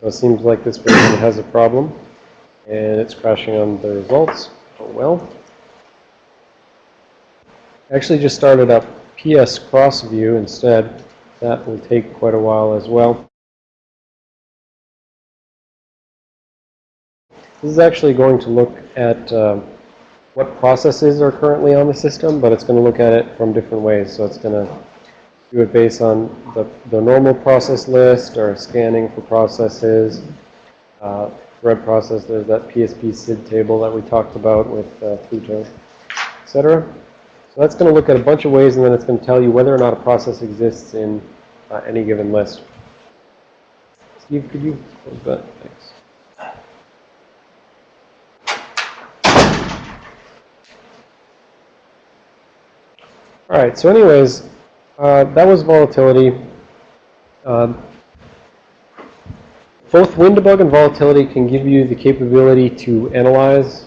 So it seems like this version has a problem, and it's crashing on the results. Oh well. Actually just started up PS Cross View instead. That will take quite a while as well. This is actually going to look at uh, what processes are currently on the system, but it's going to look at it from different ways. So it's going to do it based on the, the normal process list or scanning for processes, uh, thread process, there's that PSP CID table that we talked about with uh, FUTo, etc. So that's going to look at a bunch of ways, and then it's going to tell you whether or not a process exists in uh, any given list. Steve, could you close that? Thanks. All right, so anyways, uh, that was volatility. Um, both WinDbg and volatility can give you the capability to analyze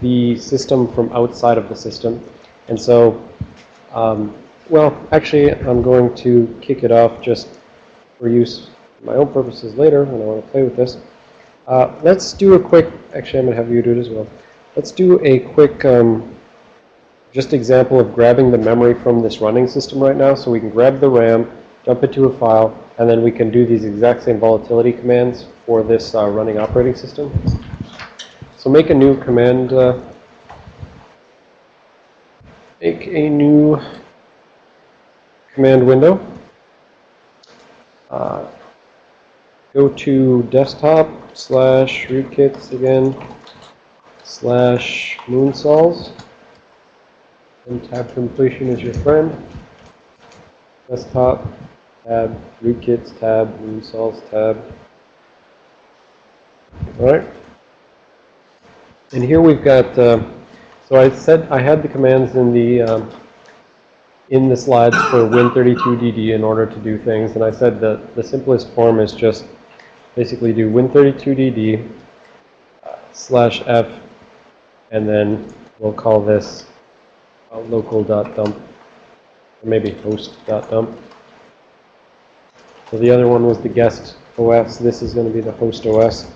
the system from outside of the system. And so, um, well, actually, I'm going to kick it off just for use for my own purposes later when I want to play with this. Uh, let's do a quick, actually, I'm going to have you do it as well. Let's do a quick um, just example of grabbing the memory from this running system right now. So we can grab the RAM, dump it to a file, and then we can do these exact same volatility commands for this uh, running operating system. So make a new command, uh, make a new command window. Uh, go to desktop slash rootkits again slash moonsols. And tab completion is your friend. Desktop, tab, rootkits, tab, moonsols, tab. Alright. And here we've got, uh, so I said I had the commands in the, um, in the slides for Win32DD in order to do things. And I said that the simplest form is just basically do Win32DD uh, slash F and then we'll call this local.dump, or maybe host.dump. So the other one was the guest OS. This is going to be the host OS.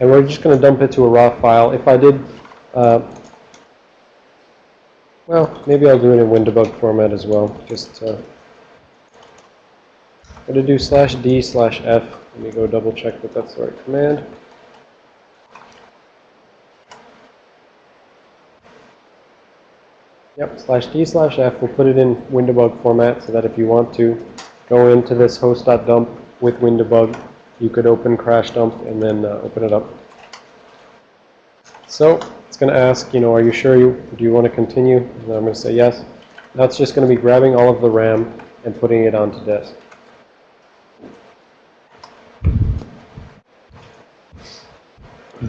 And we're just going to dump it to a raw file. If I did, uh, well, maybe I'll do it in WinDbg format as well. Just uh, going to do slash D slash F. Let me go double check that that's the right command. Yep, slash D slash F. We'll put it in WinDbg format so that if you want to go into this host.dump with WinDbg, you could open crash dump and then uh, open it up. So it's going to ask, you know, are you sure you do you want to continue? And I'm going to say yes. Now it's just going to be grabbing all of the RAM and putting it onto disk.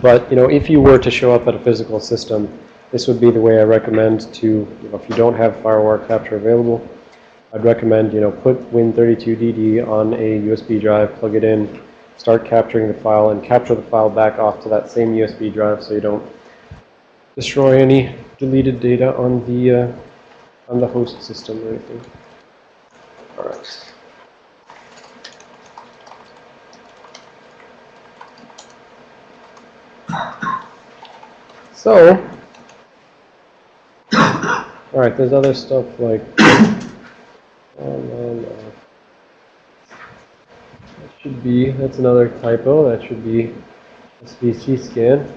But, you know, if you were to show up at a physical system, this would be the way I recommend to, you know, if you don't have FireWire capture available, I'd recommend, you know, put Win32DD on a USB drive, plug it in, start capturing the file, and capture the file back off to that same USB drive so you don't destroy any deleted data on the uh, on the host system or anything. All right. So, all right, there's other stuff like, um, uh, that should be, that's another typo, that should be SVC scan.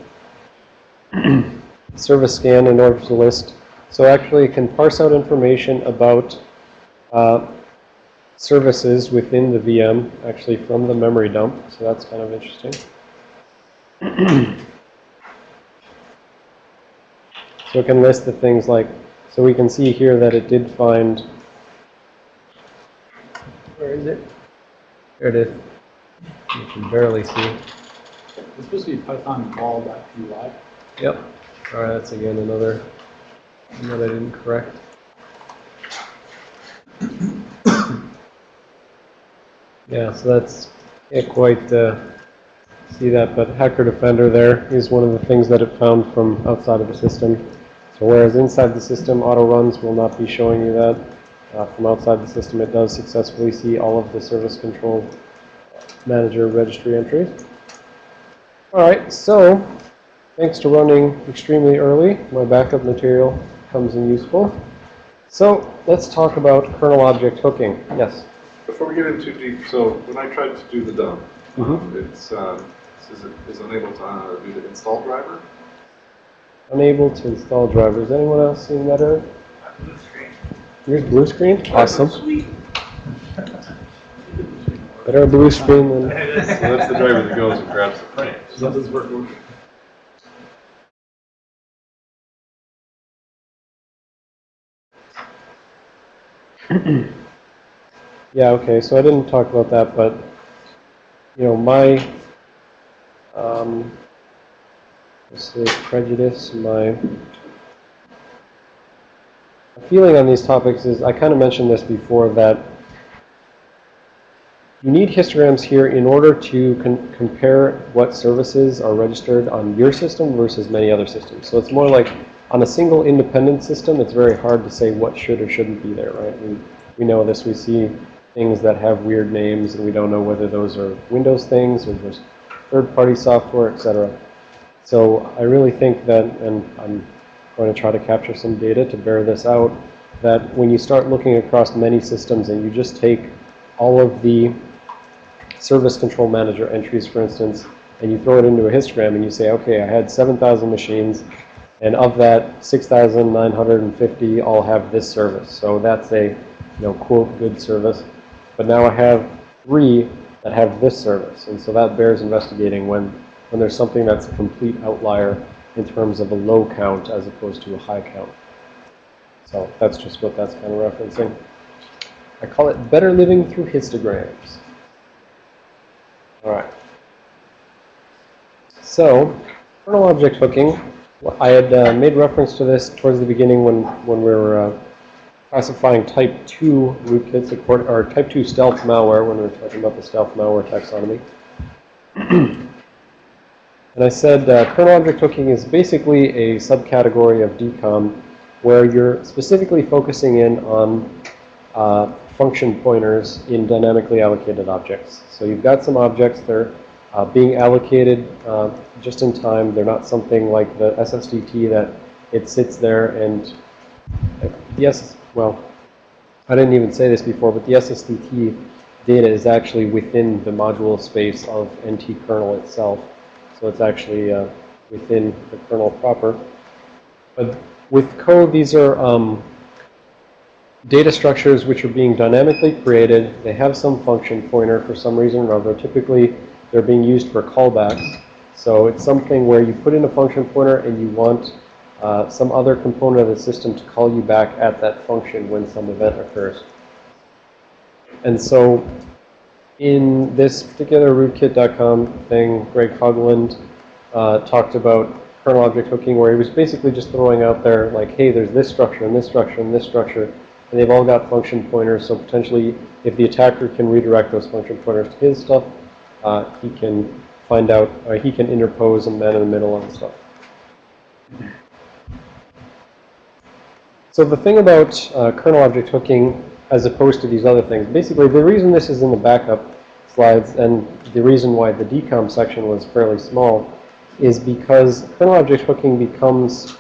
Service scan in order to list. So actually it can parse out information about uh, services within the VM, actually from the memory dump. So that's kind of interesting. so it can list the things like so we can see here that it did find, where is it? There it is. You can barely see. It's supposed to be Python vol.py. Yep. All right, that's again another one that I didn't correct. yeah, so that's can't quite uh, see that, but Hacker Defender there is one of the things that it found from outside of the system. So whereas inside the system, auto runs will not be showing you that. Uh, from outside the system, it does successfully see all of the service control Manager registry entries. All right, so thanks to running extremely early, my backup material comes in useful. So let's talk about kernel object hooking. Yes. Before we get in too deep, so when I tried to do the dump, Mhm. um, it's, um, is it is unable to uh, do the install driver. Unable to install drivers. Anyone else seeing that error? Here's blue screen. Awesome. Better a blue screen than. So that's the driver that goes and grabs the frames. Something's working. Yeah, okay, so I didn't talk about that, but, you know, my, um, let's say prejudice, my feeling on these topics is, I kind of mentioned this before, that you need histograms here in order to compare what services are registered on your system versus many other systems. So it's more like, on a single independent system, it's very hard to say what should or shouldn't be there, right? We, we know this, we see things that have weird names, and we don't know whether those are Windows things or just third-party software, et cetera. So I really think that, and I'm going to try to capture some data to bear this out, that when you start looking across many systems and you just take all of the service control manager entries, for instance, and you throw it into a histogram and you say, okay, I had 7,000 machines, and of that, 6,950 all have this service. So that's a, you know, quote, good service. But now I have three that have this service. And so that bears investigating when, when there's something that's a complete outlier in terms of a low count as opposed to a high count. So that's just what that's kind of referencing. I call it better living through histograms. All right. So, kernel object hooking. I had uh, made reference to this towards the beginning when, when we were uh, classifying type 2 rootkits, or type 2 stealth malware when we were talking about the stealth malware taxonomy. and I said uh, kernel object hooking is basically a subcategory of DKOM where you're specifically focusing in on uh, function pointers in dynamically allocated objects. So you've got some objects, they're uh, being allocated uh, just in time. They're not something like the SSDT that it sits there and yes, well, I didn't even say this before, but the SSDT data is actually within the module space of NT kernel itself. So it's actually uh, within the kernel proper. But with code, these are um, data structures which are being dynamically created. They have some function pointer for some reason or other. Typically, they're being used for callbacks. So it's something where you put in a function pointer and you want uh, some other component of the system to call you back at that function when some event occurs. And so in this particular rootkit.com thing, Greg Hoglund uh, talked about kernel object hooking where he was basically just throwing out there like, hey, there's this structure and this structure and this structure, and they've all got function pointers, so potentially if the attacker can redirect those function pointers to his stuff, uh, he can find out, uh, he can interpose a man in the middle on stuff. So the thing about uh, kernel object hooking as opposed to these other things, basically the reason this is in the backup slides and the reason why the DKOM section was fairly small is because kernel object hooking becomes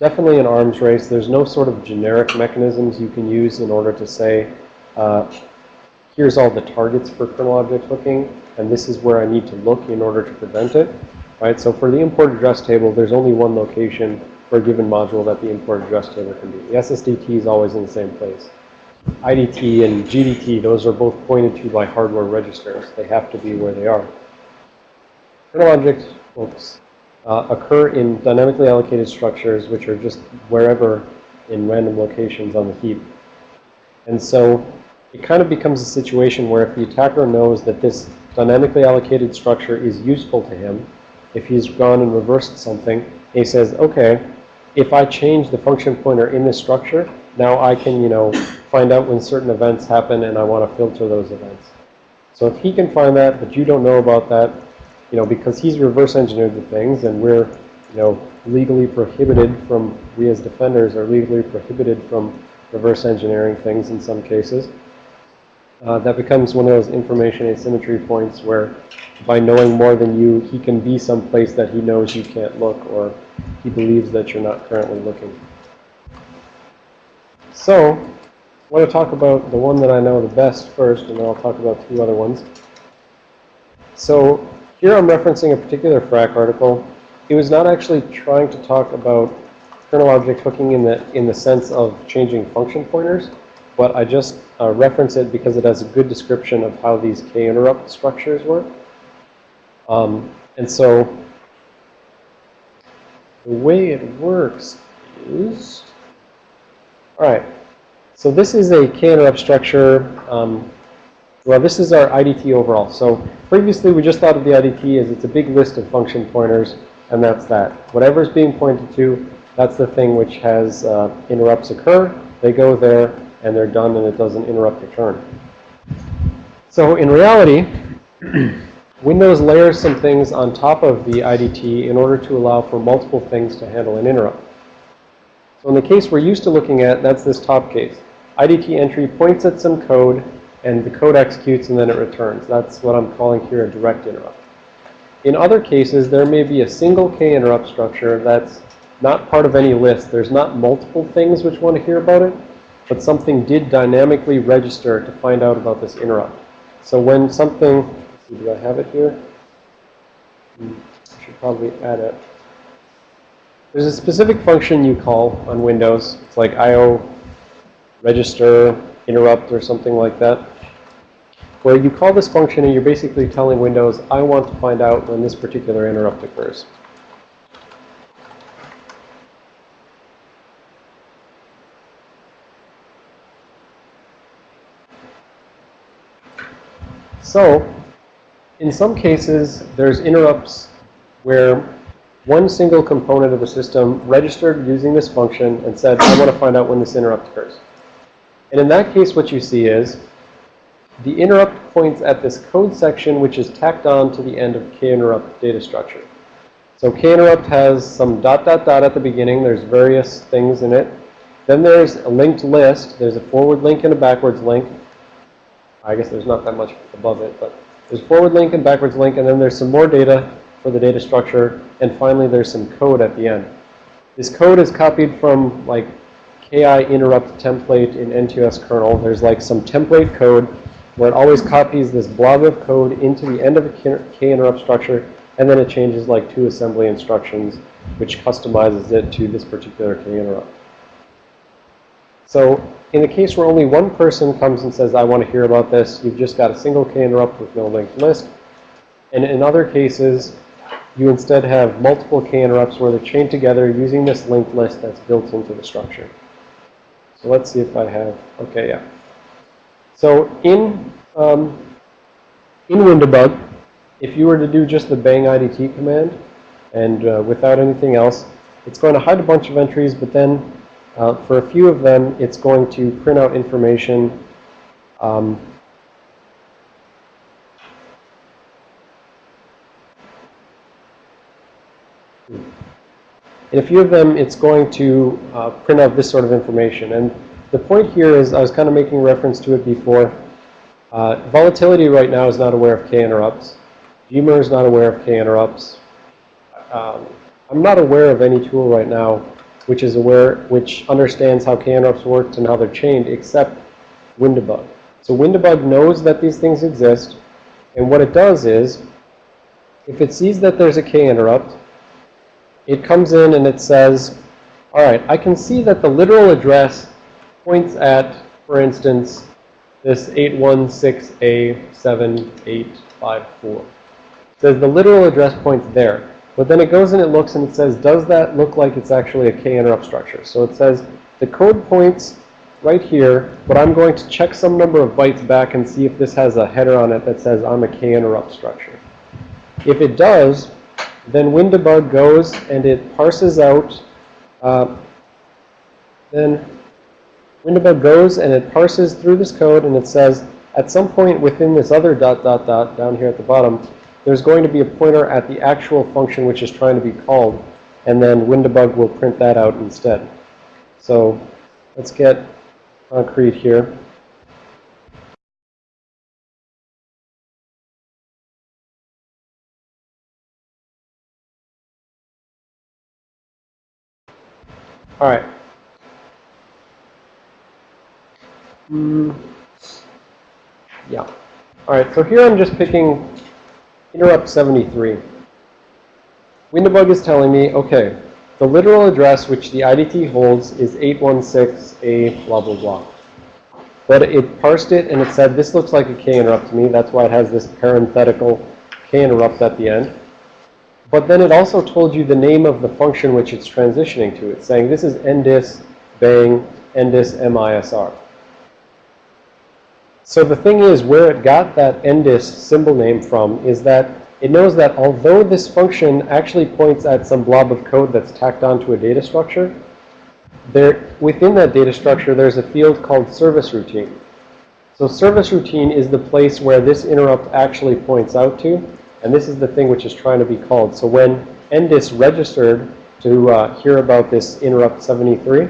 definitely an arms race. There's no sort of generic mechanisms you can use in order to say, uh, here's all the targets for kernel object hooking, and this is where I need to look in order to prevent it. Right? So for the import address table, there's only one location for a given module that the import address table can be. The SSDT is always in the same place. IDT and GDT, those are both pointed to by hardware registers. They have to be where they are. Kernel object hooks uh, occur in dynamically allocated structures, which are just wherever in random locations on the heap. And so it kind of becomes a situation where if the attacker knows that this dynamically allocated structure is useful to him, if he's gone and reversed something, he says, okay, if I change the function pointer in this structure, now I can, you know, find out when certain events happen and I want to filter those events. So if he can find that, but you don't know about that, you know, because he's reverse engineered the things and we're, you know, legally prohibited from, we as defenders are legally prohibited from reverse engineering things in some cases. uh, that becomes one of those information asymmetry points where by knowing more than you, he can be someplace that he knows you can't look or he believes that you're not currently looking. So, I want to talk about the one that I know the best first, and then I'll talk about two other ones. So, here I'm referencing a particular Phrack article. It was not actually trying to talk about kernel object hooking in the, in the sense of changing function pointers, but I just uh, reference it because it has a good description of how these k-interrupt structures work. Um, and so the way it works is, all right, so this is a k-interrupt structure. Um, well, this is our IDT overall. So previously we just thought of the IDT as it's a big list of function pointers, and that's that. Whatever is being pointed to, that's the thing which has uh, interrupts occur. They go there, and they're done, and it doesn't interrupt return. So in reality, Windows layers some things on top of the IDT in order to allow for multiple things to handle an interrupt. So in the case we're used to looking at, that's this top case. IDT entry points at some code, and the code executes, and then it returns. That's what I'm calling here a direct interrupt. In other cases, there may be a single K interrupt structure that's not part of any list. There's not multiple things which want to hear about it, but something did dynamically register to find out about this interrupt. So when something, see, do I have it here? Hmm, I should probably add it. There's a specific function you call on Windows. It's like IO register interrupt or something like that, where you call this function and you're basically telling Windows, I want to find out when this particular interrupt occurs. So, in some cases, there's interrupts where one single component of the system registered using this function and said, I want to find out when this interrupt occurs. And in that case, what you see is the interrupt points at this code section, which is tacked on to the end of kinterrupt data structure. So kinterrupt has some dot, dot, dot at the beginning. There's various things in it. Then there's a linked list. There's a forward link and a backwards link. I guess there's not that much above it, but there's forward link and backwards link, and then there's some more data for the data structure, and finally there's some code at the end. This code is copied from like KI interrupt template in NTOS kernel. There's like some template code where it always copies this blob of code into the end of a K interrupt structure, and then it changes like two assembly instructions, which customizes it to this particular K interrupt. So in the case where only one person comes and says, I want to hear about this, you've just got a single K interrupt with no linked list. And in other cases, you instead have multiple K interrupts where they're chained together using this linked list that's built into the structure. So let's see if I have, okay, yeah. So in, um, in WinDbg, if you were to do just the bang IDT command and uh, without anything else, it's going to hide a bunch of entries, but then uh, for a few of them, it's going to print out information um, In a few of them, it's going to uh, print out this sort of information. And the point here is, I was kind of making reference to it before. Uh, volatility right now is not aware of K interrupts. Gmer is not aware of K interrupts. Um, I'm not aware of any tool right now which is aware, which understands how K interrupts work and how they're chained, except WinDbg. So WinDbg knows that these things exist, and what it does is, if it sees that there's a K interrupt, it comes in and it says, all right, I can see that the literal address points at, for instance, this 816A7854. It says the literal address points there. But then it goes and it looks and it says, does that look like it's actually a K interrupt structure? So it says the code points right here, but I'm going to check some number of bytes back and see if this has a header on it that says I'm a K interrupt structure. If it does, then WinDbg goes and it parses out, uh, then WinDbg goes and it parses through this code and it says, at some point within this other dot, dot, dot down here at the bottom, there's going to be a pointer at the actual function which is trying to be called, and then WinDbg will print that out instead. So let's get concrete here. All right. Hmm. Yeah. All right, so here I'm just picking interrupt 73. WinDbg is telling me, okay, the literal address which the IDT holds is 816A blah, blah, blah. But it parsed it and it said, this looks like a K interrupt to me. That's why it has this parenthetical K interrupt at the end. But then it also told you the name of the function which it's transitioning to. It's saying this is ndis bang ndis misr. So the thing is, where it got that ndis symbol name from is that it knows that although this function actually points at some blob of code that's tacked onto a data structure, there, within that data structure, there's a field called service routine. So service routine is the place where this interrupt actually points out to, and this is the thing which is trying to be called. So when ndis registered to uh, hear about this interrupt 73,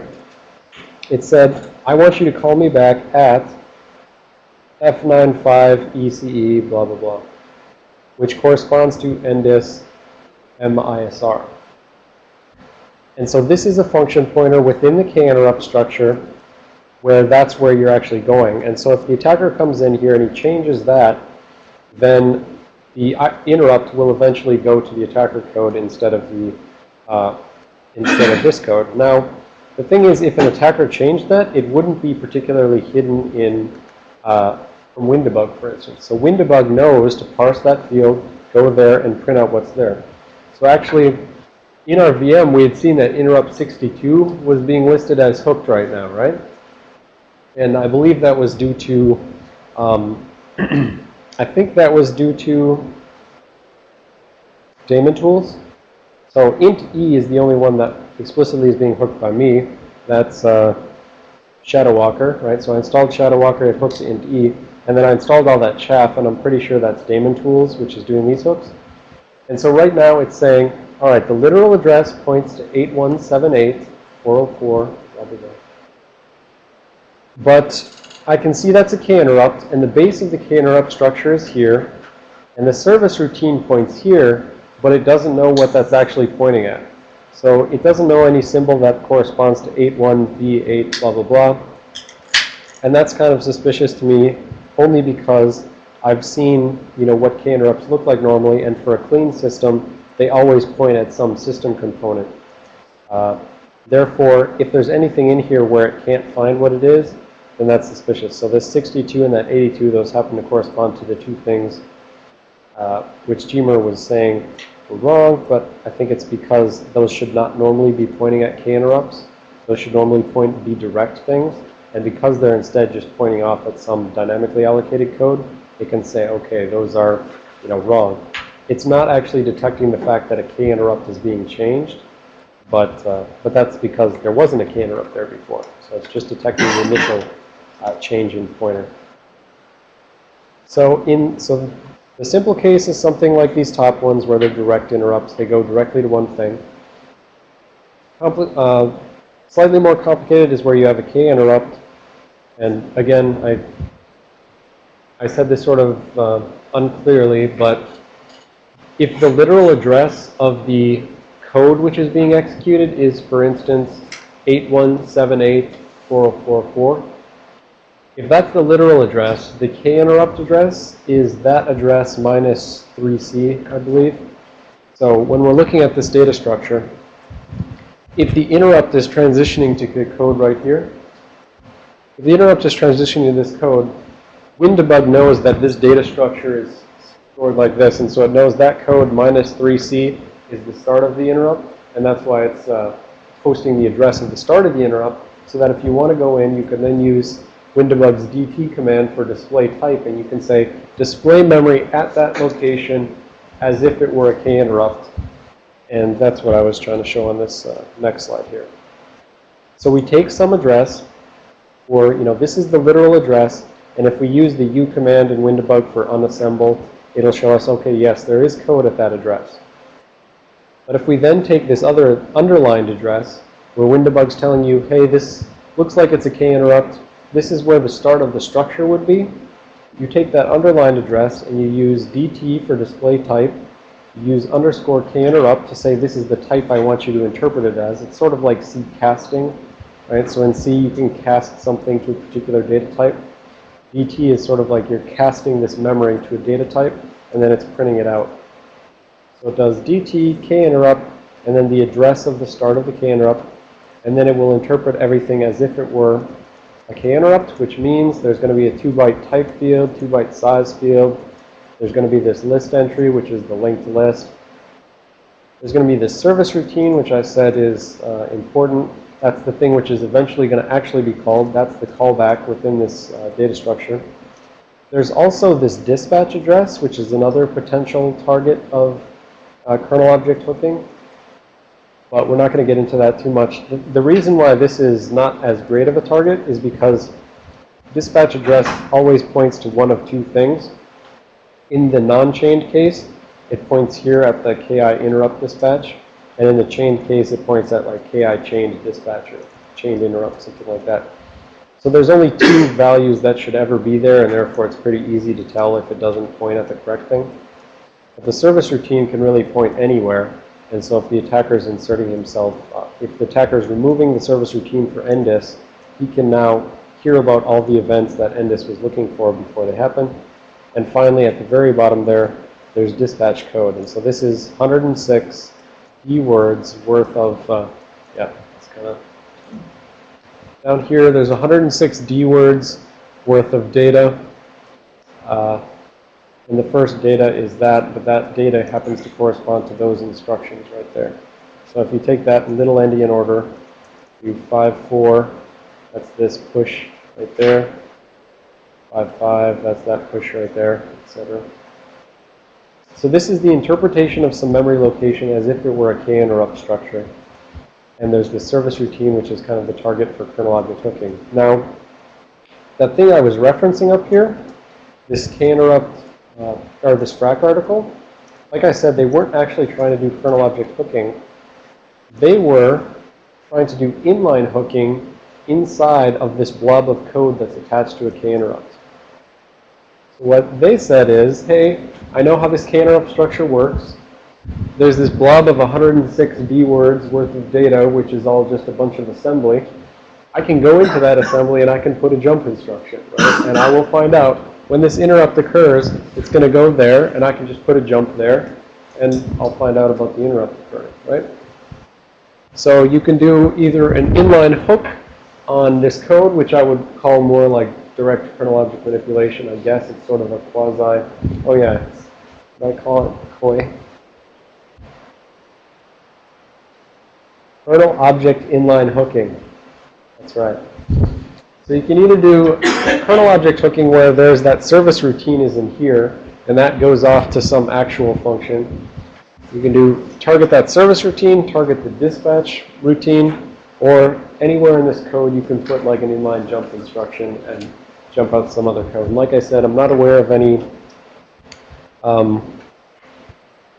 it said, I want you to call me back at F95 ECE blah, blah, blah, which corresponds to ndis MISR. And so this is a function pointer within the K interrupt structure where that's where you're actually going. And so if the attacker comes in here and he changes that, then the interrupt will eventually go to the attacker code instead of the uh, instead of this code. Now, the thing is, if an attacker changed that, it wouldn't be particularly hidden in uh, from WinDbg, for instance. So WinDbg knows to parse that field, go there, and print out what's there. So actually, in our VM, we had seen that interrupt 62 was being listed as hooked right now, right? And I believe that was due to, um, I think that was due to daemon tools. So int e is the only one that explicitly is being hooked by me. That's uh, Shadow Walker, right? So I installed Shadow Walker, it hooks int e. And then I installed all that chaff, and I'm pretty sure that's daemon tools, which is doing these hooks. And so right now it's saying, all right, the literal address points to 8178, 404, blah, blah, blah. But I can see that's a K interrupt, and the base of the K interrupt structure is here. And the service routine points here, but it doesn't know what that's actually pointing at. So it doesn't know any symbol that corresponds to 81B8, blah, blah, blah. And that's kind of suspicious to me, only because I've seen, you know, what K interrupts look like normally, and for a clean system, they always point at some system component. Uh, therefore, if there's anything in here where it can't find what it is, then that's suspicious. So this 62 and that 82, those happen to correspond to the two things uh, which Gmer was saying were wrong, but I think it's because those should not normally be pointing at K interrupts. Those should normally point be direct things. And because they're instead just pointing off at some dynamically allocated code, it can say, okay, those are, you know, wrong. It's not actually detecting the fact that a K interrupt is being changed, but uh, but that's because there wasn't a K interrupt there before. So it's just detecting the initial uh, change in pointer. So in so the simple case is something like these top ones where they're direct interrupts. They go directly to one thing. Compli uh, slightly more complicated is where you have a K interrupt. And again, I I said this sort of uh, unclearly, but if the literal address of the code which is being executed is, for instance, 81784044, if that's the literal address, the K interrupt address is that address minus 3C, I believe. So when we're looking at this data structure, if the interrupt is transitioning to the code right here, if the interrupt is transitioning to this code, WinDbg knows that this data structure is stored like this, and so it knows that code minus 3C is the start of the interrupt, and that's why it's uh, posting the address of the start of the interrupt, so that if you want to go in, you can then use WinDbg's DT command for display type, and you can say display memory at that location as if it were a K interrupt. And that's what I was trying to show on this uh, next slide here. So we take some address, or, you know, this is the literal address, and if we use the U command in WinDbg for unassemble, it'll show us, okay, yes, there is code at that address. But if we then take this other underlined address, where WinDbg's telling you, hey, this looks like it's a K interrupt, this is where the start of the structure would be. You take that underlined address and you use DT for display type, You use underscore k interrupt to say this is the type I want you to interpret it as. It's sort of like C casting, right? So in C, you can cast something to a particular data type. DT is sort of like you're casting this memory to a data type, and then it's printing it out. So it does DT, interrupt, and then the address of the start of the K interrupt, and then it will interpret everything as if it were a K interrupt, which means there's going to be a 2-byte type field, 2-byte size field. There's going to be this list entry, which is the linked list. There's going to be this service routine, which I said is uh, important. That's the thing which is eventually going to actually be called. That's the callback within this uh, data structure. There's also this dispatch address, which is another potential target of uh, kernel object hooking. But we're not going to get into that too much. The, the reason why this is not as great of a target is because dispatch address always points to one of two things. In the non-chained case, it points here at the KI interrupt dispatch. And in the chained case, it points at like KI chained dispatcher, chained interrupt, something like that. So there's only two values that should ever be there, and therefore it's pretty easy to tell if it doesn't point at the correct thing. But the service routine can really point anywhere. And so if the attacker is inserting himself, uh, if the attacker is removing the service routine for NDIS, he can now hear about all the events that NDIS was looking for before they happen. And finally, at the very bottom there, there's dispatch code. And so this is 106 D words worth of, uh, yeah, it's kind of, down here, there's 106 D words worth of data. Uh, and the first data is that, but that data happens to correspond to those instructions right there. So if you take that little endian order, do 5, 4, that's this push right there. 5, 5, that's that push right there, etc. So this is the interpretation of some memory location as if it were a K interrupt structure. And there's the service routine, which is kind of the target for kernel object hooking. Now, that thing I was referencing up here, this K interrupt, uh, or this Phrack article, like I said, they weren't actually trying to do kernel object hooking. They were trying to do inline hooking inside of this blob of code that's attached to a K interrupt. So what they said is, hey, I know how this K interrupt structure works. There's this blob of 106 D words worth of data, which is all just a bunch of assembly. I can go into that assembly and I can put a jump instruction, right? And I will find out when this interrupt occurs, it's going to go there, and I can just put a jump there, and I'll find out about the interrupt occurring, right? So you can do either an inline hook on this code, which I would call more like direct kernel object manipulation. I guess it's sort of a quasi, oh yeah, I call it KOI? Kernel object inline hooking. That's right. So you can either do kernel object hooking where there's that service routine is in here, and that goes off to some actual function. You can do target that service routine, target the dispatch routine, or anywhere in this code you can put like an inline jump instruction and jump out some other code. And like I said, I'm not aware of any um,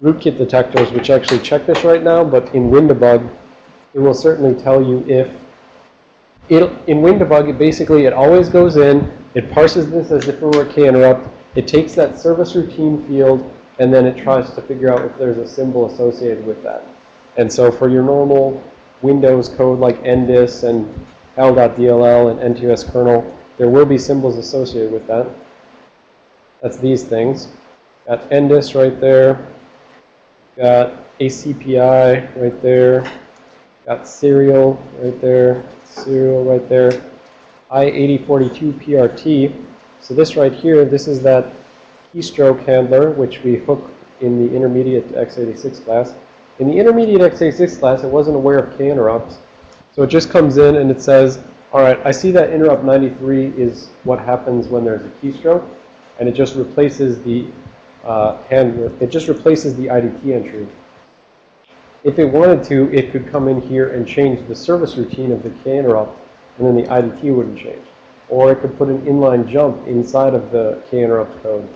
rootkit detectors which actually check this right now, but in WinDbg, it will certainly tell you if it, in WinDbg, it basically, it always goes in, it parses this as if it were a K interrupt, it takes that service routine field, and then it tries to figure out if there's a symbol associated with that. And so for your normal Windows code like NDIS and L.DLL and NTOS kernel, there will be symbols associated with that. That's these things. Got NDIS right there. Got ACPI right there. Got serial right there. Serial right there. I-8042 PRT. So this right here, this is that keystroke handler, which we hook in the intermediate x86 class. In the intermediate x86 class, it wasn't aware of K interrupts. So it just comes in and it says, all right, I see that interrupt 93 is what happens when there's a keystroke. And it just replaces the uh, handler, it just replaces the IDT entry. If it wanted to, it could come in here and change the service routine of the K interrupt, and then the IDT wouldn't change. Or it could put an inline jump inside of the K interrupt code,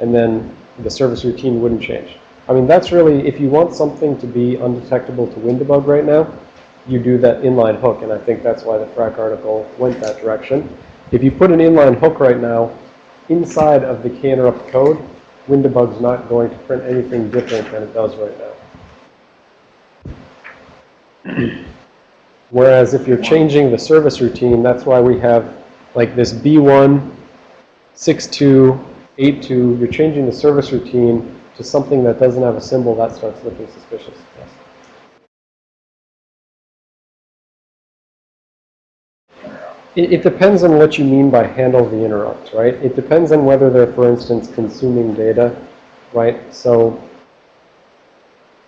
and then the service routine wouldn't change. I mean, that's really, if you want something to be undetectable to WinDbg right now, you do that inline hook, and I think that's why the Phrack article went that direction. If you put an inline hook right now inside of the K interrupt code, WinDbg's not going to print anything different than it does right now. Whereas if you're changing the service routine, that's why we have like this B1, 62, 82, you're changing the service routine to something that doesn't have a symbol, that starts looking suspicious. It depends on what you mean by handle the interrupt, right? It depends on whether they're, for instance, consuming data, right? So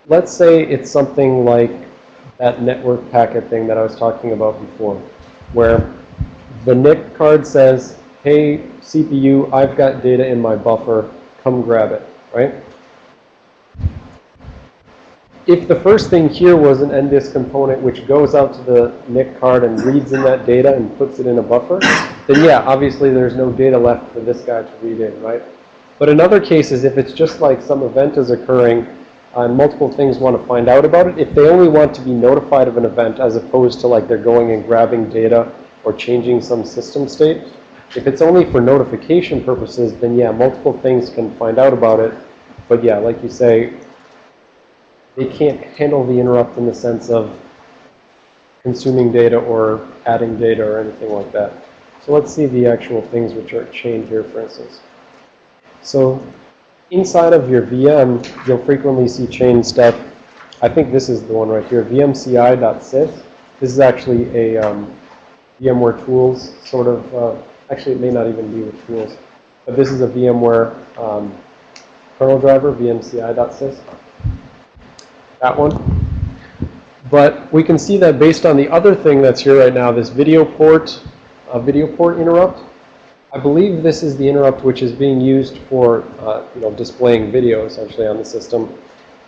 let's say it's something like that network packet thing that I was talking about before, where the NIC card says, hey, CPU, I've got data in my buffer, come grab it, right? If the first thing here was an NDIS component which goes out to the NIC card and reads in that data and puts it in a buffer, then yeah, obviously there's no data left for this guy to read in, right? But in other cases, if it's just like some event is occurring and multiple things want to find out about it, if they only want to be notified of an event as opposed to like they're going and grabbing data or changing some system state, if it's only for notification purposes, then yeah, multiple things can find out about it. But yeah, like you say, they can't handle the interrupt in the sense of consuming data or adding data or anything like that. So let's see the actual things which are chained here, for instance. So inside of your VM, you'll frequently see chain stuff. I think this is the one right here, vmci.sys. This is actually a um, VMware Tools sort of, uh, actually it may not even be with Tools, but this is a VMware um, kernel driver, vmci.sys that one. But we can see that based on the other thing that's here right now, this video port, uh, video port interrupt, I believe this is the interrupt which is being used for, uh, you know, displaying video essentially on the system.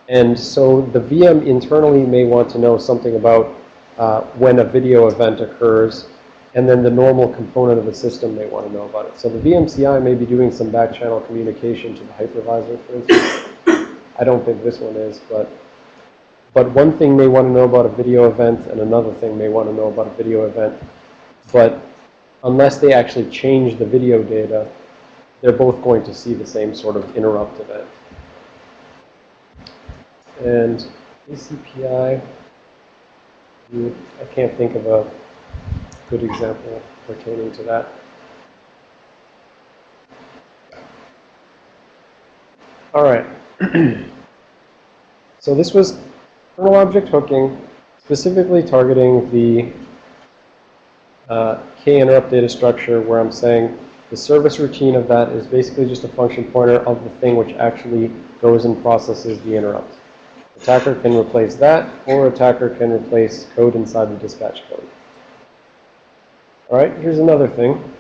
And so the VM internally may want to know something about uh, when a video event occurs, and then the normal component of the system may want to know about it. So the VMCI may be doing some back channel communication to the hypervisor, for instance. I don't think this one is, but but one thing may want to know about a video event and another thing may want to know about a video event. But unless they actually change the video data, they're both going to see the same sort of interrupt event. And ACPI, I can't think of a good example pertaining to that. All right. so this was kernel object hooking, specifically targeting the uh, k-interrupt data structure where I'm saying the service routine of that is basically just a function pointer of the thing which actually goes and processes the interrupt. Attacker can replace that, or attacker can replace code inside the dispatch code. All right, here's another thing.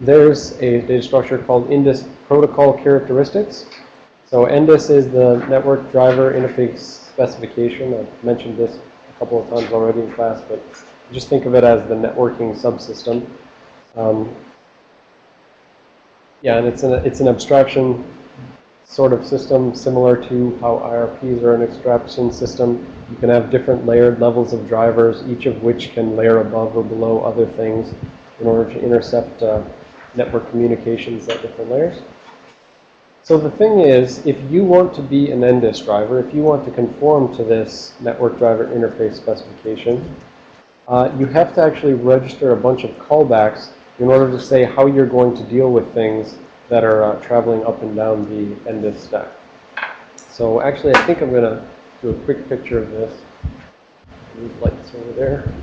There's a data structure called NDIS protocol characteristics. So NDIS is the network driver interface specification. I've mentioned this a couple of times already in class, but just think of it as the networking subsystem. Um, yeah, and it's an, it's an abstraction sort of system similar to how IRPs are an abstraction system. You can have different layered levels of drivers, each of which can layer above or below other things in order to intercept uh, network communications at different layers. So the thing is, if you want to be an NDIS driver, if you want to conform to this network driver interface specification, uh, you have to actually register a bunch of callbacks in order to say how you're going to deal with things that are uh, traveling up and down the NDIS stack. So actually, I think I'm going to do a quick picture of this. These lights over there.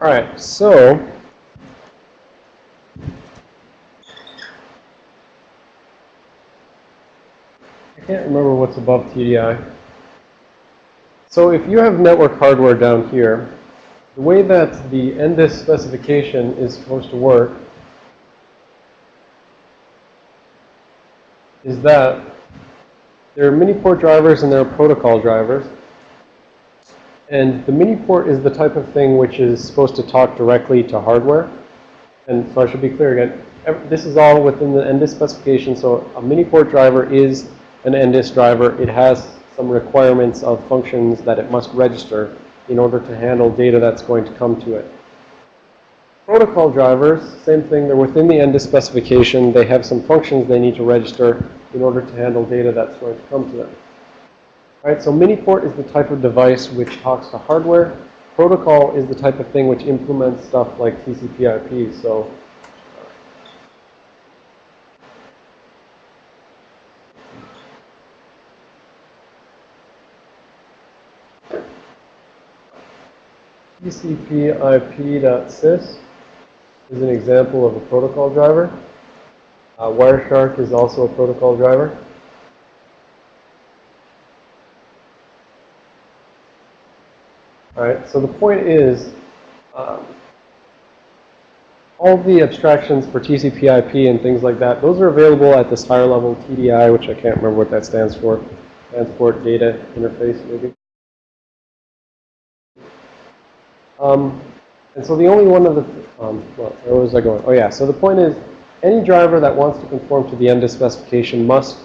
All right, so I can't remember what's above TDI. So if you have network hardware down here, the way that the NDIS specification is supposed to work is that there are mini port drivers and there are protocol drivers. And the mini port is the type of thing which is supposed to talk directly to hardware. And so I should be clear again, this is all within the NDIS specification. So a mini port driver is an NDIS driver. It has some requirements of functions that it must register in order to handle data that's going to come to it. Protocol drivers, same thing, they're within the NDIS specification. They have some functions they need to register in order to handle data that's going to come to them. All right, so mini-port is the type of device which talks to hardware. Protocol is the type of thing which implements stuff like TCP/IP. So TCP/IP.sys is an example of a protocol driver. Uh, Wireshark is also a protocol driver. All right, so the point is, um, all the abstractions for TCP/IP and things like that, those are available at this higher level TDI, which I can't remember what that stands for, Transport Data Interface, maybe. Um, and so the only one of the, um, well, where was I going? Oh yeah, so the point is, any driver that wants to conform to the NDIS specification must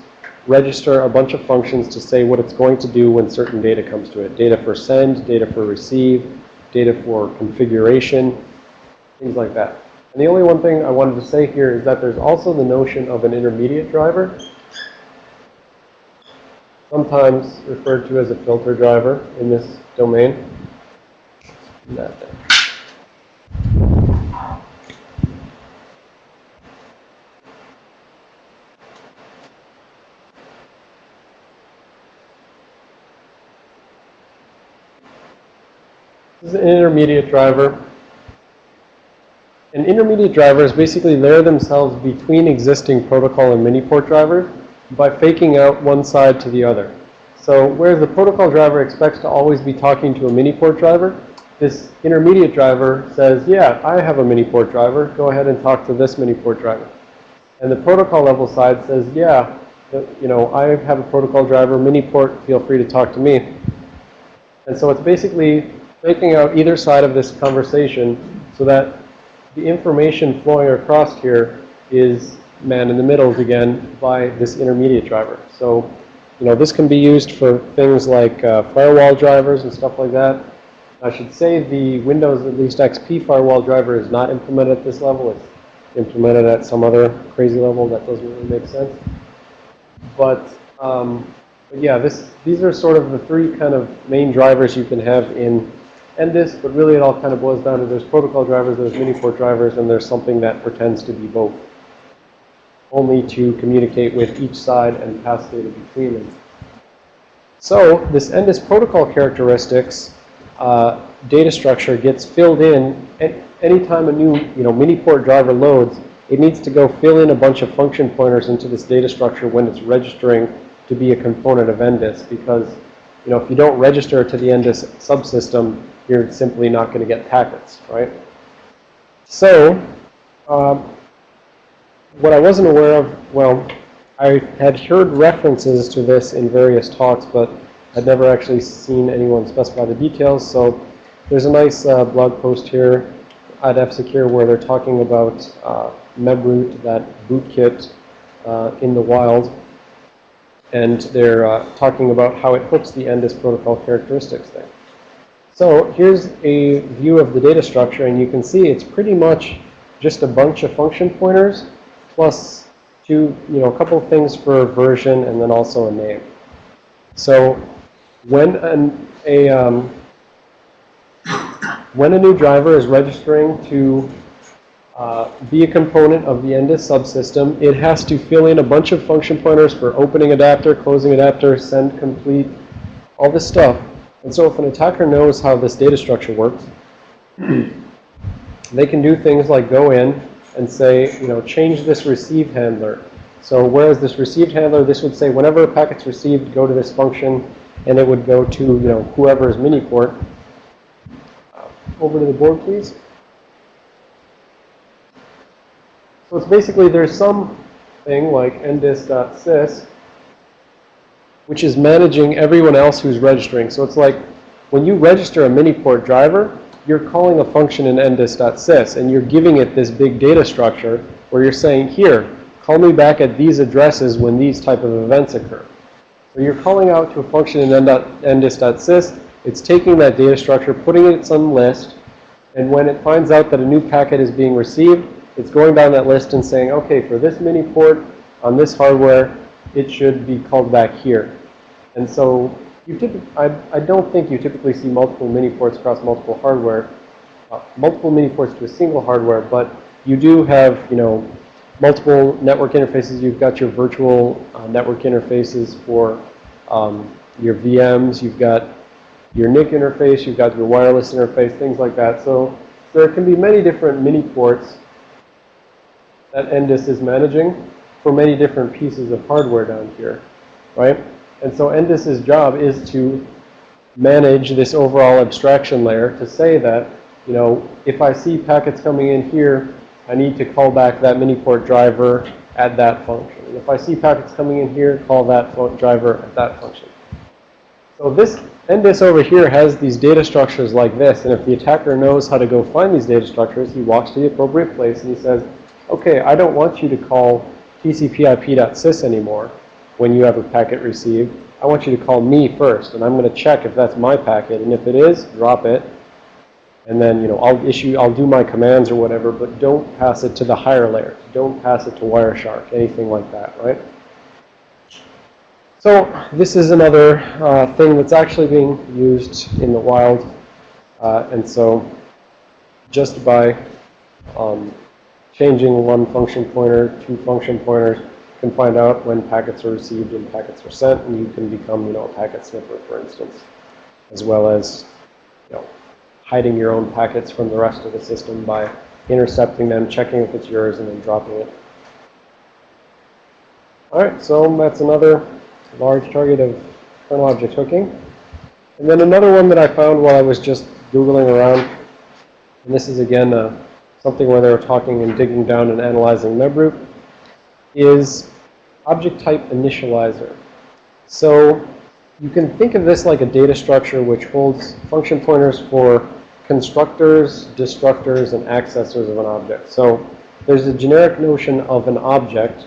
register a bunch of functions to say what it's going to do when certain data comes to it. Data for send, data for receive, data for configuration, things like that. And the only one thing I wanted to say here is that there's also the notion of an intermediate driver, sometimes referred to as a filter driver in this domain. This is an intermediate driver. An intermediate driver is basically layer themselves between existing protocol and mini-port drivers by faking out one side to the other. So whereas the protocol driver expects to always be talking to a mini-port driver, this intermediate driver says, yeah, I have a mini-port driver. Go ahead and talk to this mini-port driver. And the protocol level side says, yeah, uh, you know, I have a protocol driver, mini-port, feel free to talk to me. And so it's basically making out either side of this conversation so that the information flowing across here is man in the middle again by this intermediate driver. So, you know, this can be used for things like uh, firewall drivers and stuff like that. I should say the Windows at least XP firewall driver is not implemented at this level. It's implemented at some other crazy level that doesn't really make sense. But, um, but yeah, this, these are sort of the three kind of main drivers you can have in NDIS, but really it all kind of boils down to there's protocol drivers, there's mini-port drivers, and there's something that pretends to be both. Only to communicate with each side and pass data between them. So this NDIS protocol characteristics uh, data structure gets filled in at anytime a new you know mini-port driver loads, it needs to go fill in a bunch of function pointers into this data structure when it's registering to be a component of NDIS because you know if you don't register to the NDIS subsystem, you're simply not going to get packets, right? So, um, what I wasn't aware of, well, I had heard references to this in various talks, but I'd never actually seen anyone specify the details. So there's a nice uh, blog post here at F-Secure where they're talking about uh, MEBROOT, that bootkit uh, in the wild. And they're uh, talking about how it hooks the NDIS protocol characteristics there. So here's a view of the data structure, and you can see it's pretty much just a bunch of function pointers plus two, you know, a couple of things for version and then also a name. So when an, a um, when a new driver is registering to uh, be a component of the NDIS subsystem, it has to fill in a bunch of function pointers for opening adapter, closing adapter, send complete, all this stuff. And so if an attacker knows how this data structure works, they can do things like go in and say, you know, change this receive handler So whereas this received handler, this would say whenever a packet's received, go to this function, and it would go to, you know, whoever's mini port. Over to the board, please. So it's basically, there's some thing like ndis.sys, which is managing everyone else who's registering. So it's like when you register a mini port driver, you're calling a function in ndis.sys, and you're giving it this big data structure where you're saying, here, call me back at these addresses when these type of events occur. So you're calling out to a function in ndis.sys. It's taking that data structure, putting it in some list, and when it finds out that a new packet is being received, it's going down that list and saying, okay, for this mini port on this hardware, it should be called back here. And so you I, I don't think you typically see multiple mini ports across multiple hardware, uh, multiple mini ports to a single hardware, but you do have, you know, multiple network interfaces. You've got your virtual uh, network interfaces for um, your VMs. You've got your NIC interface. You've got your wireless interface, things like that. So there can be many different mini ports that NDIS is managing for many different pieces of hardware down here, right? And so NDIS's job is to manage this overall abstraction layer to say that, you know, if I see packets coming in here, I need to call back that mini port driver at that function. And if I see packets coming in here, call that driver at that function. So this NDIS over here has these data structures like this. And if the attacker knows how to go find these data structures, he walks to the appropriate place and he says, okay, I don't want you to call tcp/ip.sys anymore when you have a packet received. I want you to call me first, and I'm going to check if that's my packet. And if it is, drop it. And then, you know, I'll issue, I'll do my commands or whatever, but don't pass it to the higher layers. Don't pass it to Wireshark, anything like that, right? So this is another uh, thing that's actually being used in the wild. Uh, and so just by um, changing one function pointer, two function pointers, can find out when packets are received and packets are sent, and you can become, you know, a packet sniffer, for instance, as well as, you know, hiding your own packets from the rest of the system by intercepting them, checking if it's yours, and then dropping it. All right, so that's another large target of kernel object hooking. And then another one that I found while I was just Googling around, and this is again uh, something where they were talking and digging down and analyzing MebRoot, is object type initializer. So you can think of this like a data structure which holds function pointers for constructors, destructors, and accessors of an object. So there's a generic notion of an object,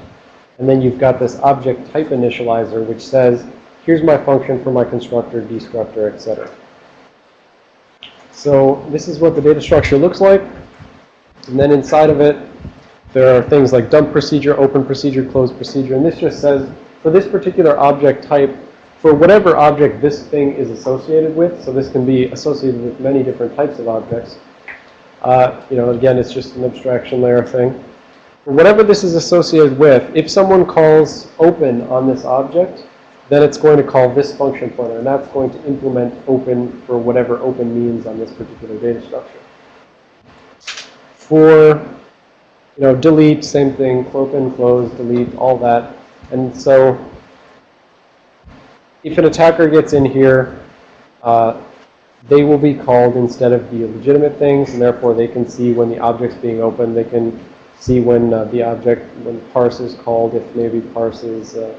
and then you've got this object type initializer which says, here's my function for my constructor, destructor, etc. So this is what the data structure looks like. And then inside of it, there are things like dump procedure, open procedure, close procedure. And this just says, for this particular object type, for whatever object this thing is associated with, so this can be associated with many different types of objects. Uh, you know, again, it's just an abstraction layer thing. For whatever this is associated with, if someone calls open on this object, then it's going to call this function pointer, and that's going to implement open for whatever open means on this particular data structure. For, you know, delete, same thing, open, close, delete, all that. And so if an attacker gets in here, uh, they will be called instead of the legitimate things, and therefore they can see when the object's being opened. They can see when uh, the object, when parse is called, if maybe parse is uh,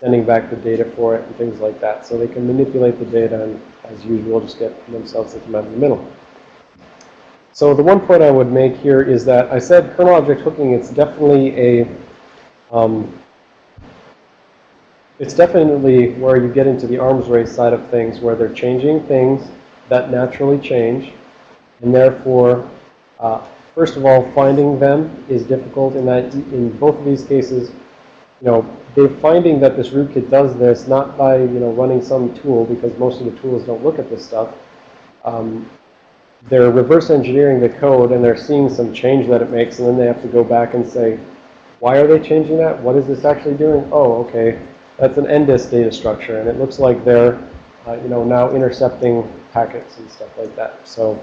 sending back the data for it and things like that. So they can manipulate the data and, as usual, just get themselves into in the middle. So the one point I would make here is that I said kernel object hooking, it's definitely a, um, it's definitely where you get into the arms race side of things where they're changing things that naturally change. And therefore, uh, first of all, finding them is difficult in that in both of these cases, you know, they're finding that this rootkit does this not by, you know, running some tool because most of the tools don't look at this stuff. Um, they're reverse engineering the code and they're seeing some change that it makes and then they have to go back and say, why are they changing that? What is this actually doing? Oh, okay. That's an NDIS data structure and it looks like they're, uh, you know, now intercepting packets and stuff like that. So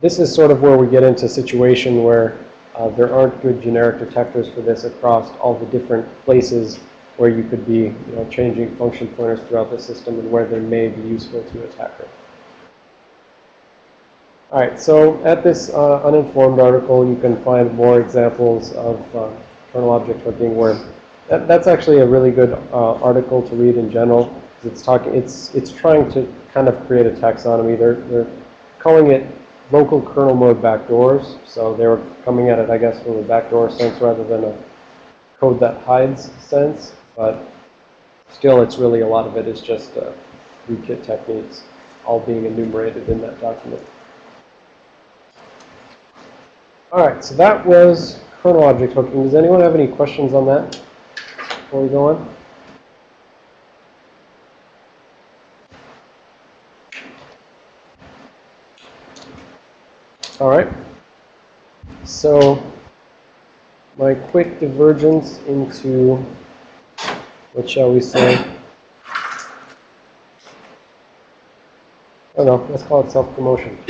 this is sort of where we get into a situation where uh, there aren't good generic detectors for this across all the different places where you could be, you know, changing function pointers throughout the system and where they may be useful to attacker. All right, so at this uh, uninformed article, you can find more examples of uh, kernel object hooking where that, that's actually a really good uh, article to read in general. It's talking, it's, it's trying to kind of create a taxonomy. They're, they're calling it local kernel mode backdoors. So they were coming at it, I guess, from a backdoor sense rather than a code that hides sense. But still, it's really a lot of it is just uh, rootkit techniques all being enumerated in that document. All right, so that was kernel object hooking. Does anyone have any questions on that before we go on? All right. So my quick divergence into, what shall we say? Oh no, let's call it self-promotion.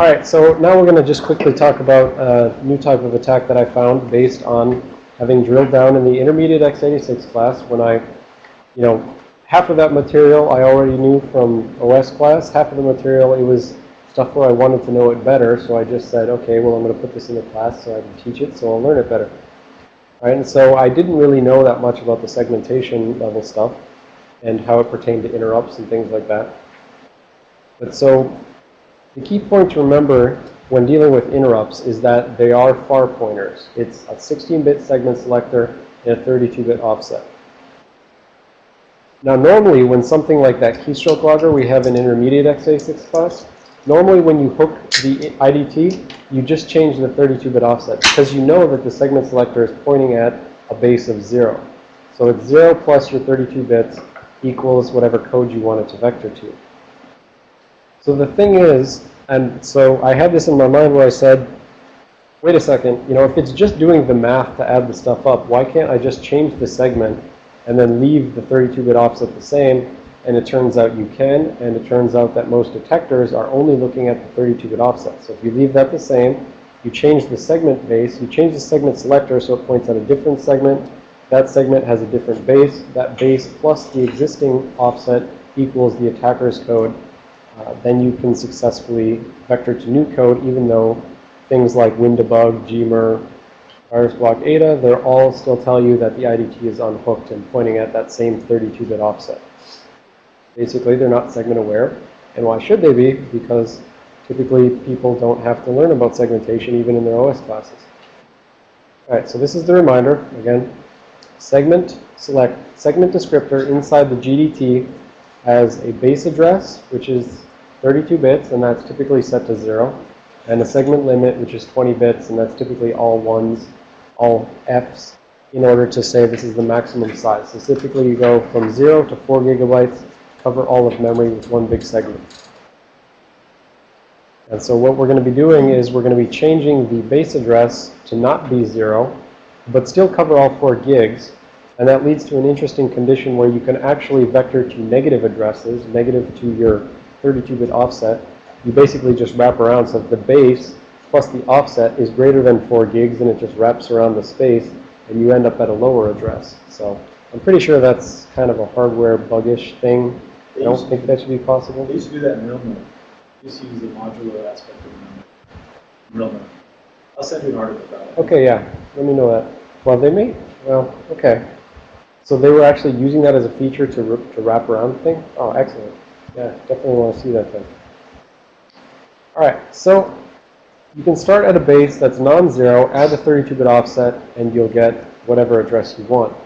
All right, so now we're going to just quickly talk about a new type of attack that I found based on having drilled down in the intermediate x86 class when I, you know, half of that material I already knew from OS class, half of the material it was stuff where I wanted to know it better, so I just said, okay, well, I'm going to put this in the class so I can teach it, so I'll learn it better. All right, and so I didn't really know that much about the segmentation level stuff and how it pertained to interrupts and things like that. But so the key point to remember when dealing with interrupts is that they are far pointers. It's a 16-bit segment selector and a 32-bit offset. Now, normally, when something like that keystroke logger we have an intermediate x86 class, normally when you hook the IDT, you just change the 32-bit offset because you know that the segment selector is pointing at a base of 0. So it's 0 plus your 32 bits equals whatever code you want it to vector to. So the thing is, and so I had this in my mind where I said, wait a second, you know, if it's just doing the math to add the stuff up, why can't I just change the segment and then leave the 32-bit offset the same? And it turns out you can, and it turns out that most detectors are only looking at the 32-bit offset. So if you leave that the same, you change the segment base, you change the segment selector so it points at a different segment. That segment has a different base. That base plus the existing offset equals the attacker's code. Uh, then you can successfully vector to new code, even though things like WinDbg, Gmer, VirusBlokAda, they're all still tell you that the IDT is unhooked and pointing at that same 32-bit offset. Basically, they're not segment aware. And why should they be? Because typically people don't have to learn about segmentation even in their OS classes. All right, so this is the reminder. Again, segment select segment descriptor inside the GDT has a base address, which is 32 bits, and that's typically set to 0, and a segment limit, which is 20 bits, and that's typically all ones, all Fs, in order to say this is the maximum size. So typically you go from 0 to 4 gigabytes, cover all of memory with one big segment. And so what we're going to be doing is we're going to be changing the base address to not be 0, but still cover all 4 gigs, and that leads to an interesting condition where you can actually vector to negative addresses, negative to your 32-bit offset. You basically just wrap around so that the base plus the offset is greater than 4 gigs, and it just wraps around the space, and you end up at a lower address. So I'm pretty sure that's kind of a hardware buggish thing. I don't think that should be possible. They used to do that in real mode. They used to use the modular aspect of memory. Real mode. I'll send you an article about it. Okay, yeah. Let me know that. Well, they may. Well, okay. So they were actually using that as a feature to, to wrap around the thing? Oh, excellent. Yeah, definitely want to see that thing. All right, so you can start at a base that's non-zero, add the 32-bit offset, and you'll get whatever address you want.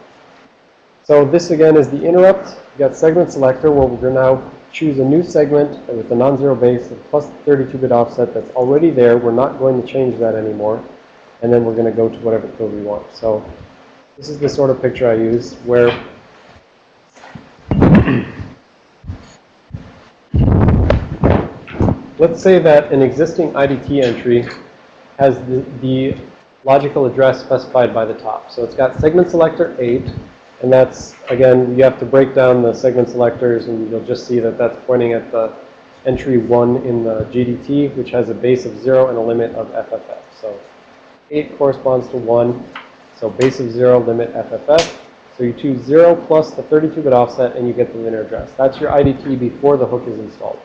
So this again is the interrupt. You got segment selector where we're going to now choose a new segment with a non-zero base plus 32-bit offset that's already there. We're not going to change that anymore. And then we're going to go to whatever code we want. So this is the sort of picture I use where let's say that an existing IDT entry has the, the logical address specified by the top. So it's got segment selector 8, and that's, again, you have to break down the segment selectors, and you'll just see that that's pointing at the entry 1 in the GDT, which has a base of 0 and a limit of FFF. So 8 corresponds to 1. So base of 0, limit FFF. So you choose 0 plus the 32-bit offset, and you get the linear address. That's your IDT before the hook is installed.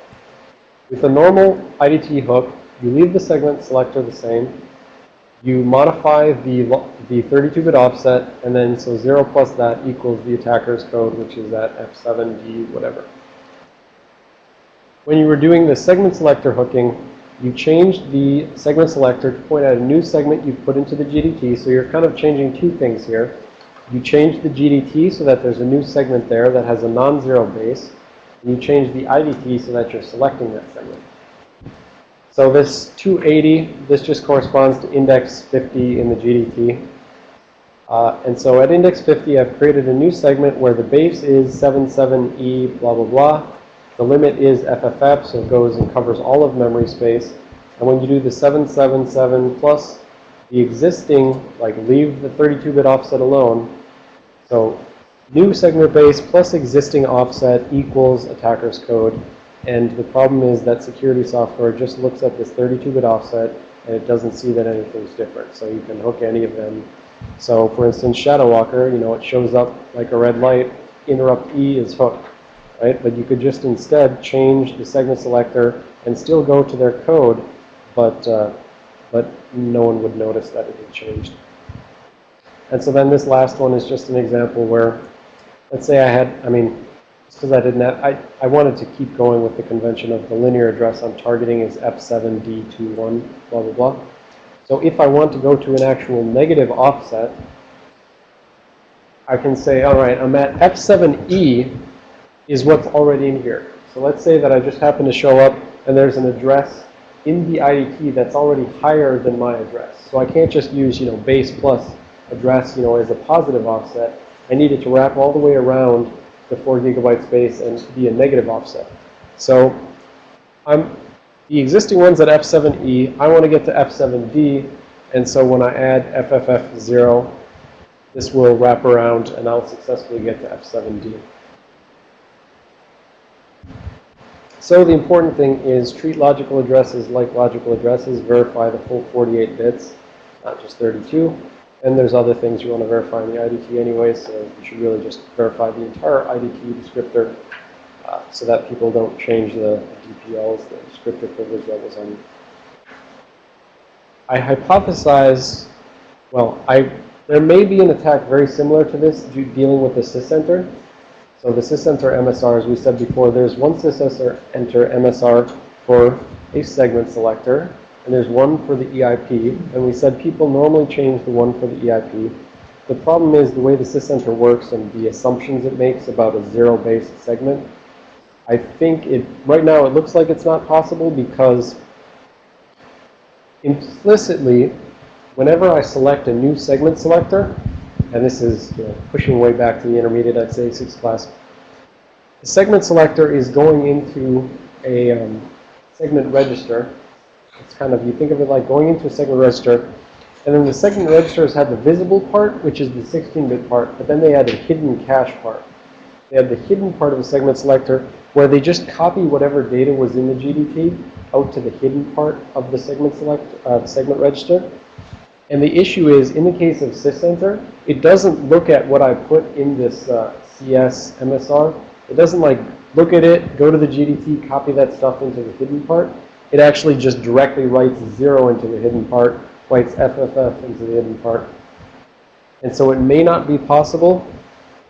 With a normal IDT hook, you leave the segment selector the same. You modify the, the 32-bit offset, and then so 0 plus that equals the attacker's code, which is at F7D, whatever. When you were doing the segment selector hooking, you changed the segment selector to point at a new segment you've put into the GDT. So you're kind of changing two things here. You change the GDT so that there's a new segment there that has a non-zero base. And you change the IDT so that you're selecting that segment. So this 280, this just corresponds to index 50 in the GDT. Uh, and so at index 50, I've created a new segment where the base is 77E blah, blah, blah. The limit is FFF, so it goes and covers all of memory space. And when you do the 777 plus the existing, like leave the 32-bit offset alone, so new segment base plus existing offset equals attacker's code. And the problem is that security software just looks at this 32-bit offset and it doesn't see that anything's different. So you can hook any of them. So for instance, Shadow Walker, you know, it shows up like a red light, interrupt E is hooked, right? But you could just instead change the segment selector and still go to their code, but, uh, but no one would notice that it had changed. And so then this last one is just an example where, let's say I had, I mean, because I didn't have, I, I wanted to keep going with the convention of the linear address I'm targeting is F7D21, blah, blah, blah. So if I want to go to an actual negative offset, I can say, all right, I'm at F7E is what's already in here. So let's say that I just happen to show up and there's an address in the IDT that's already higher than my address. So I can't just use, you know, base plus address, you know, as a positive offset. I need it to wrap all the way around the 4 gigabyte space and be a negative offset. So I'm the existing ones at F7E, I want to get to F7D, and so when I add FFF0, this will wrap around and I'll successfully get to F7D. So the important thing is treat logical addresses like logical addresses, verify the full 48 bits, not just 32. And there's other things you want to verify in the IDT anyway, so you should really just verify the entire IDT descriptor uh, so that people don't change the DPLs, the descriptor privilege levels on you. I hypothesize, well, I there may be an attack very similar to this dealing with the sysenter. So the sysenter MSR, as we said before, there's one sysenter enter MSR for a segment selector, and there's one for the EIP. And we said people normally change the one for the EIP. The problem is the way the sysenter works and the assumptions it makes about a zero-based segment. I think it, right now it looks like it's not possible because implicitly, whenever I select a new segment selector, and this is you know, pushing way back to the intermediate x86 class, the segment selector is going into a um, segment register. It's kind of, you think of it like going into a segment register, and then the segment registers have the visible part, which is the 16-bit part, but then they had a hidden cache part. They had the hidden part of the segment selector where they just copy whatever data was in the GDT out to the hidden part of the segment select, uh, segment register. And the issue is, in the case of sysenter, it doesn't look at what I put in this uh, CS MSR. It doesn't like look at it, go to the GDT, copy that stuff into the hidden part. It actually just directly writes zero into the hidden part, writes FFF into the hidden part. And so it may not be possible.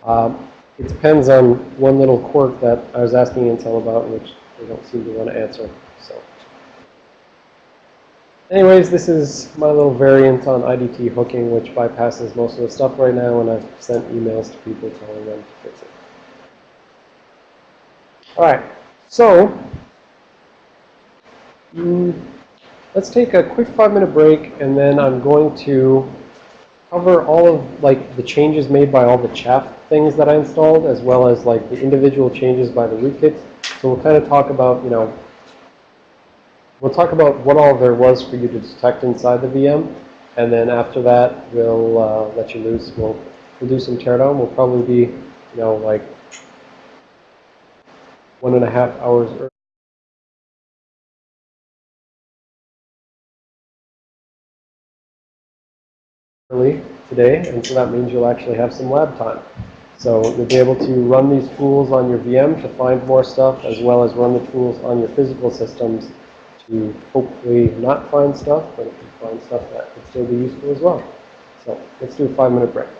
Um, it depends on one little quirk that I was asking Intel about, which they don't seem to want to answer. So, anyways, this is my little variant on IDT hooking, which bypasses most of the stuff right now, and I've sent emails to people telling them to fix it. All right, so mm, let's take a quick five-minute break, and then I'm going to cover all of like the changes made by all the chaff things that I installed, as well as like the individual changes by the rootkits. So we'll kind of talk about, you know, we'll talk about what all there was for you to detect inside the VM, and then after that, we'll uh, let you loose. We'll, we'll do some teardown. We'll probably be, you know, like one and a half hours early. early today, and so that means you'll actually have some lab time. So you'll be able to run these tools on your VM to find more stuff, as well as run the tools on your physical systems to hopefully not find stuff, but if you find stuff that could still be useful as well. So let's do a five-minute break.